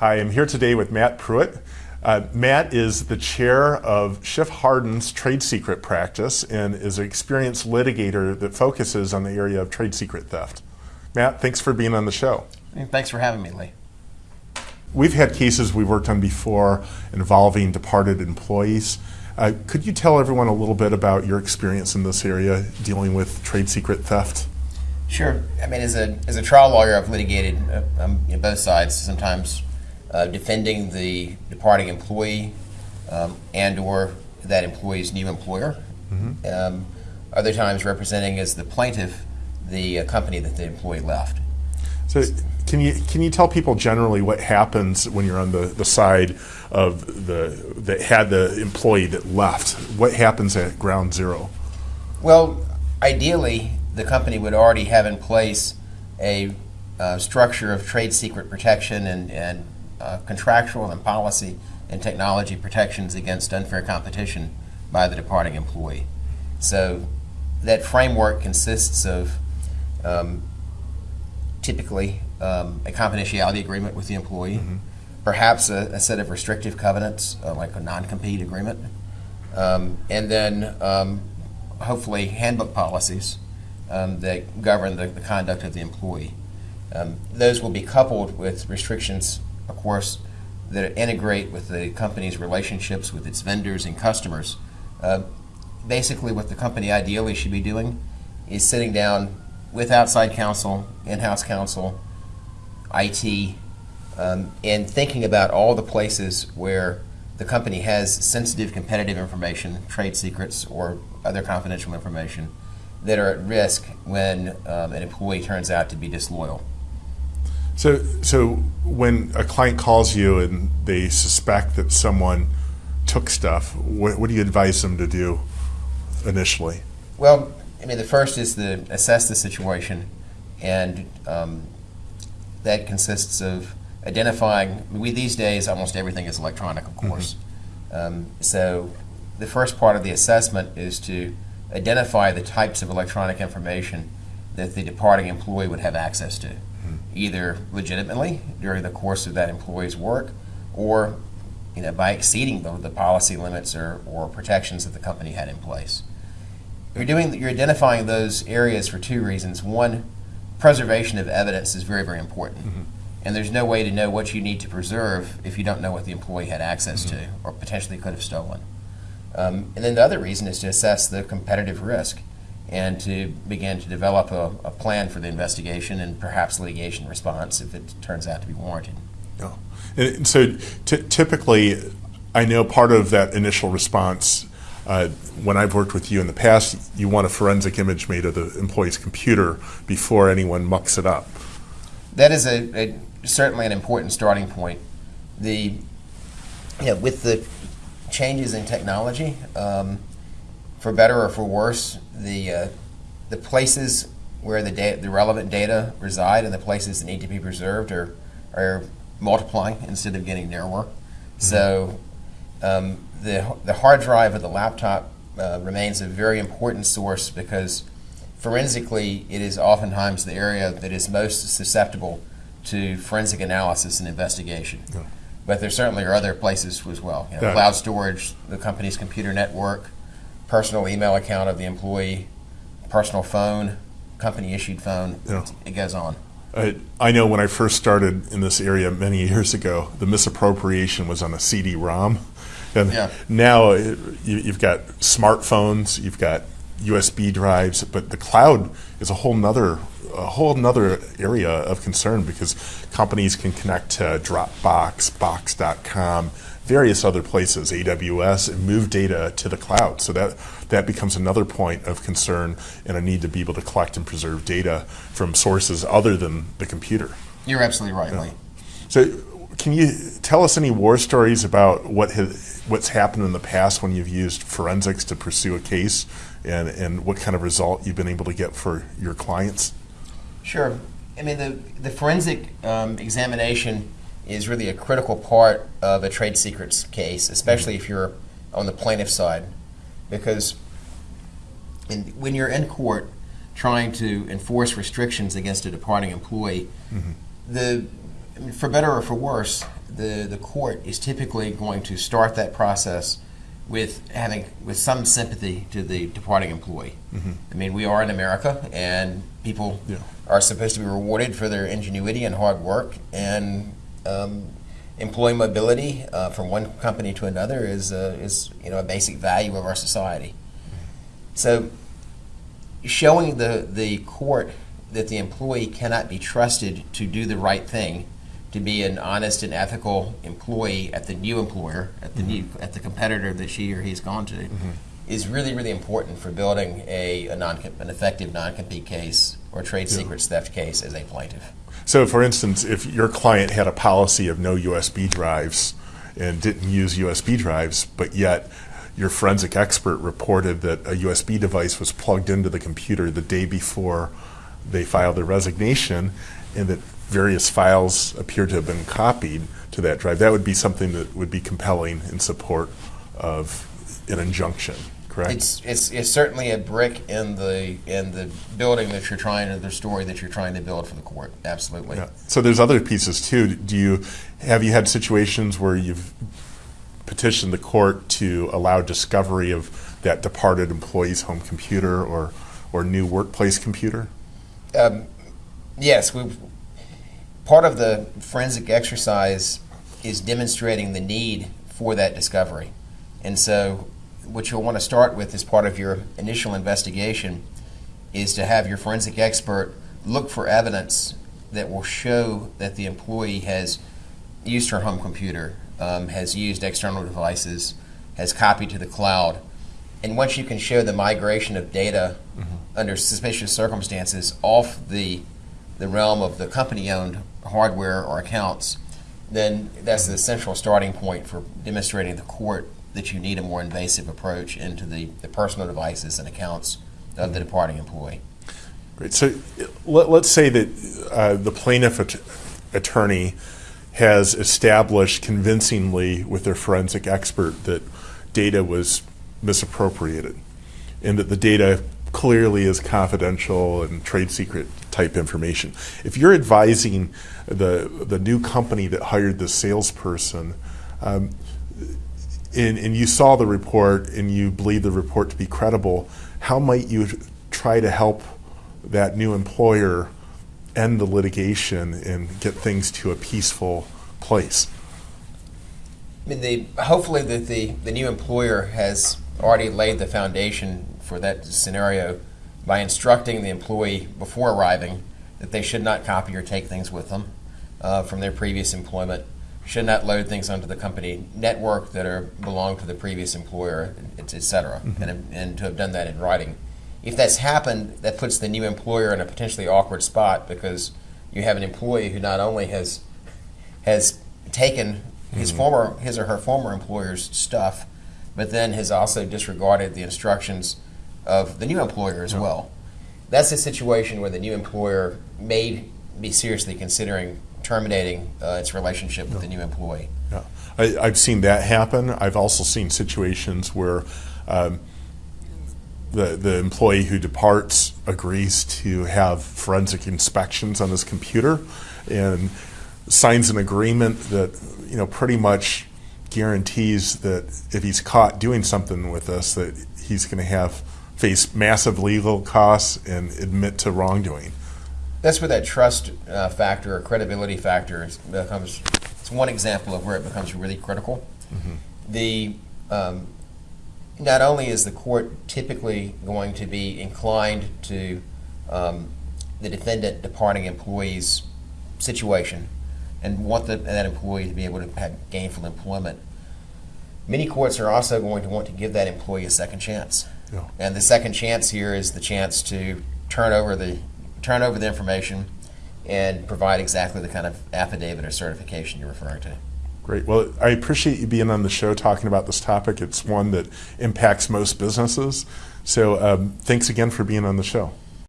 Hi, I'm here today with Matt Pruitt. Uh, Matt is the chair of Schiff Hardin's trade secret practice and is an experienced litigator that focuses on the area of trade secret theft. Matt, thanks for being on the show. Thanks for having me, Lee. We've had cases we've worked on before involving departed employees. Uh, could you tell everyone a little bit about your experience in this area dealing with trade secret theft? Sure. I mean, as a, as a trial lawyer, I've litigated uh, um, you know, both sides, sometimes uh, defending the departing employee um, and or that employee's new employer. Mm-hmm. Um, other times representing as the plaintiff the uh, company that the employee left. So can you can you tell people generally what happens when you're on the, the side of the that had the employee that left? What happens at ground zero? Well, ideally, the company would already have in place a uh, structure of trade secret protection and, and uh, contractual and policy and technology protections against unfair competition by the departing employee. So that framework consists of um, typically um, a confidentiality agreement with the employee, mm-hmm. perhaps a, a, set of restrictive covenants, uh, like a non compete agreement, um, and then um, hopefully handbook policies um, that govern the, the, conduct of the employee. Um, those will be coupled with restrictions, of course, that integrate with the company's relationships with its vendors and customers. Uh, basically, what the company ideally should be doing is sitting down with outside counsel, in-house counsel, IT, um, and thinking about all the places where the company has sensitive competitive information, trade secrets, or other confidential information that are at risk when um, an employee turns out to be disloyal. So, so when a client calls you and they suspect that someone took stuff, what, what do you advise them to do initially? Well, I mean, the first is to assess the situation, and um, that consists of identifying. We these days almost everything is electronic, of course. Mm-hmm. Um, so the first part of the assessment is to identify the types of electronic information that the departing employee would have access to, mm-hmm. Either legitimately during the course of that employee's work, or you know by exceeding the, the policy limits or, or protections that the company had in place. You're doing you're identifying those areas for two reasons. One, preservation of evidence is very very important. Mm-hmm. And there's no way to know what you need to preserve if you don't know what the employee had access mm-hmm. to or potentially could have stolen. Um, and then the other reason is to assess the competitive risk and to begin to develop a, a, plan for the investigation and perhaps litigation response if it turns out to be warranted. Oh. And so typically, I know part of that initial response uh, when I've worked with you in the past, you want a forensic image made of the employee's computer before anyone mucks it up. That is a, a certainly an important starting point. The yeah, with the changes in technology, um, for better or for worse, the uh, the places where the data, the relevant data reside and the places that need to be preserved are are multiplying instead of getting narrower. Mm-hmm. So um, the, the hard drive of the laptop uh, remains a very important source because forensically it is oftentimes the area that is most susceptible to forensic analysis and investigation. Yeah. But there certainly are other places as well. You know, yeah. Cloud storage, the company's computer network, personal email account of the employee, personal phone, company issued phone. Yeah. It goes on. I, I know when I first started in this area many years ago, the misappropriation was on a CD-ROM. And yeah. now uh, you, have got smartphones, you've got USB drives, but the cloud is a whole nother a whole nother area of concern because companies can connect to Dropbox, Box.com, various other places, AWS, and move data to the cloud. So that that becomes another point of concern and a need to be able to collect and preserve data from sources other than the computer. You're absolutely right, yeah. Lee. So can you tell us any war stories about what has, what's happened in the past when you've used forensics to pursue a case and, and what kind of result you've been able to get for your clients? Sure. I mean, the, the forensic um, examination is really a critical part of a trade secrets case, especially if you're on the plaintiff side, because in, when you're in court trying to enforce restrictions against a departing employee, mm-hmm. the for better or for worse, the, the court is typically going to start that process with having with some sympathy to the departing employee. Mm-hmm. I mean, we are in America, and people yeah. are supposed to be rewarded for their ingenuity and hard work. And um, employee mobility uh, from one company to another is uh, is you know a basic value of our society. So, showing the the court that the employee cannot be trusted to do the right thing to be an honest and ethical employee at the new employer, at the mm-hmm. new, at the competitor that she or he's gone to, mm-hmm. is really really important for building a, a non an effective non compete case or trade yeah. secrets theft case as a plaintiff. So, for instance, if your client had a policy of no USB drives and didn't use USB drives, but yet your forensic expert reported that a USB device was plugged into the computer the day before they filed their resignation, and that various files appear to have been copied to that drive, that would be something that would be compelling in support of an injunction. Correct. It's, it's, it's certainly a brick in the in the building that you're trying to the story that you're trying to build for the court. Absolutely. Yeah. So there's other pieces too. Do you have you had situations where you've petitioned the court to allow discovery of that departed employee's home computer or or new workplace computer? Um, yes, we've part of the forensic exercise is demonstrating the need for that discovery. And so, what you'll want to start with as part of your initial investigation is to have your forensic expert look for evidence that will show that the employee has used her home computer, um, has used external devices, has copied to the cloud. And once you can show the migration of data mm-hmm. under suspicious circumstances off the the realm of the company owned hardware or accounts, then that's the central starting point for demonstrating the court that you need a more invasive approach into the, the personal devices and accounts of the departing employee. Great. So let, us say that uh, the plaintiff at- attorney has established convincingly with their forensic expert that data was misappropriated and that the data clearly is confidential and trade secret type information. If you're advising the the new company that hired the salesperson, um, and, and you saw the report and you believe the report to be credible, how might you try to help that new employer end the litigation and get things to a peaceful place? I mean, the, hopefully the, the, the new employer has already laid the foundation for that scenario by instructing the employee before arriving that they should not copy or take things with them uh, from their previous employment, should not load things onto the company network that are belong to the previous employer, etc. Mm-hmm. And, and to have done that in writing. If that's happened, that puts the new employer in a potentially awkward spot because you have an employee who not only has has taken his mm-hmm. former his or her former employer's stuff, but then has also disregarded the instructions of the new employer as well. That's a situation where the new employer may be seriously considering terminating uh, its relationship with the new employee. Yeah. I, have seen that happen. I've also seen situations where um, the, the employee who departs agrees to have forensic inspections on his computer and signs an agreement that you know pretty much guarantees that if he's caught doing something with us that he's going to have face massive legal costs and admit to wrongdoing. That's where that trust uh, factor or credibility factor becomes. It's one example of where it becomes really critical. Mm-hmm. The um, not only is the court typically going to be inclined to um, the defendant departing employee's situation and want the, that employee to be able to have gainful employment, many courts are also going to want to give that employee a second chance. Yeah. And the second chance here is the chance to turn over the turn over the information and provide exactly the kind of affidavit or certification you're referring to. Great. Well, I appreciate you being on the show talking about this topic. It's one that impacts most businesses. So, um, thanks again for being on the show.